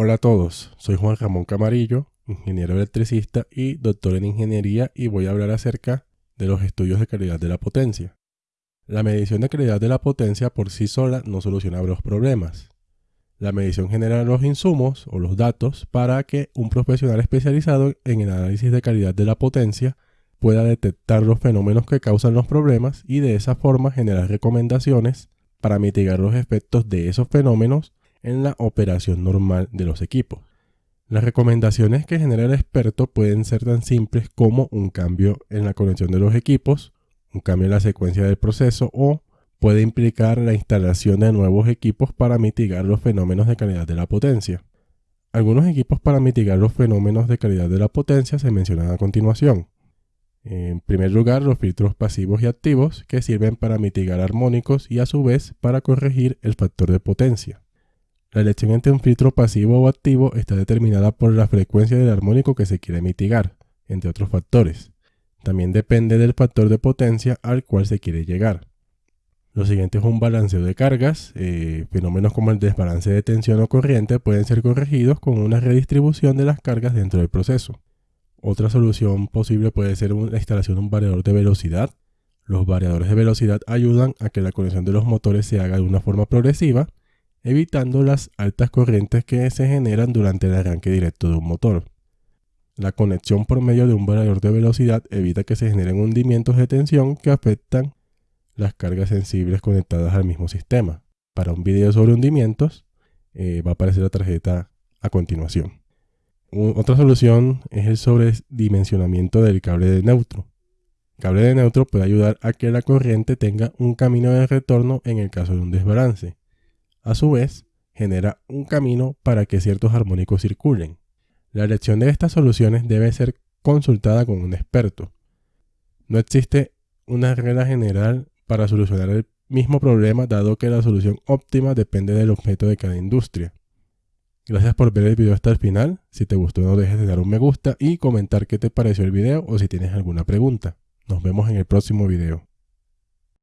Hola a todos, soy Juan Ramón Camarillo, ingeniero electricista y doctor en ingeniería y voy a hablar acerca de los estudios de calidad de la potencia. La medición de calidad de la potencia por sí sola no soluciona los problemas. La medición genera los insumos o los datos para que un profesional especializado en el análisis de calidad de la potencia pueda detectar los fenómenos que causan los problemas y de esa forma generar recomendaciones para mitigar los efectos de esos fenómenos en la operación normal de los equipos. Las recomendaciones que genera el experto pueden ser tan simples como un cambio en la conexión de los equipos, un cambio en la secuencia del proceso o puede implicar la instalación de nuevos equipos para mitigar los fenómenos de calidad de la potencia. Algunos equipos para mitigar los fenómenos de calidad de la potencia se mencionan a continuación. En primer lugar, los filtros pasivos y activos que sirven para mitigar armónicos y a su vez para corregir el factor de potencia. La elección entre un filtro pasivo o activo está determinada por la frecuencia del armónico que se quiere mitigar, entre otros factores. También depende del factor de potencia al cual se quiere llegar. Lo siguiente es un balanceo de cargas. Eh, fenómenos como el desbalance de tensión o corriente pueden ser corregidos con una redistribución de las cargas dentro del proceso. Otra solución posible puede ser la instalación de un variador de velocidad. Los variadores de velocidad ayudan a que la conexión de los motores se haga de una forma progresiva evitando las altas corrientes que se generan durante el arranque directo de un motor. La conexión por medio de un variador de velocidad evita que se generen hundimientos de tensión que afectan las cargas sensibles conectadas al mismo sistema. Para un video sobre hundimientos eh, va a aparecer la tarjeta a continuación. otra solución es el sobredimensionamiento del cable de neutro. El cable de neutro puede ayudar a que la corriente tenga un camino de retorno en el caso de un desbalance a su vez, genera un camino para que ciertos armónicos circulen. La elección de estas soluciones debe ser consultada con un experto. No existe una regla general para solucionar el mismo problema dado que la solución óptima depende del objeto de cada industria. Gracias por ver el video hasta el final. Si te gustó no dejes de dar un me gusta y comentar qué te pareció el video o si tienes alguna pregunta. Nos vemos en el próximo video.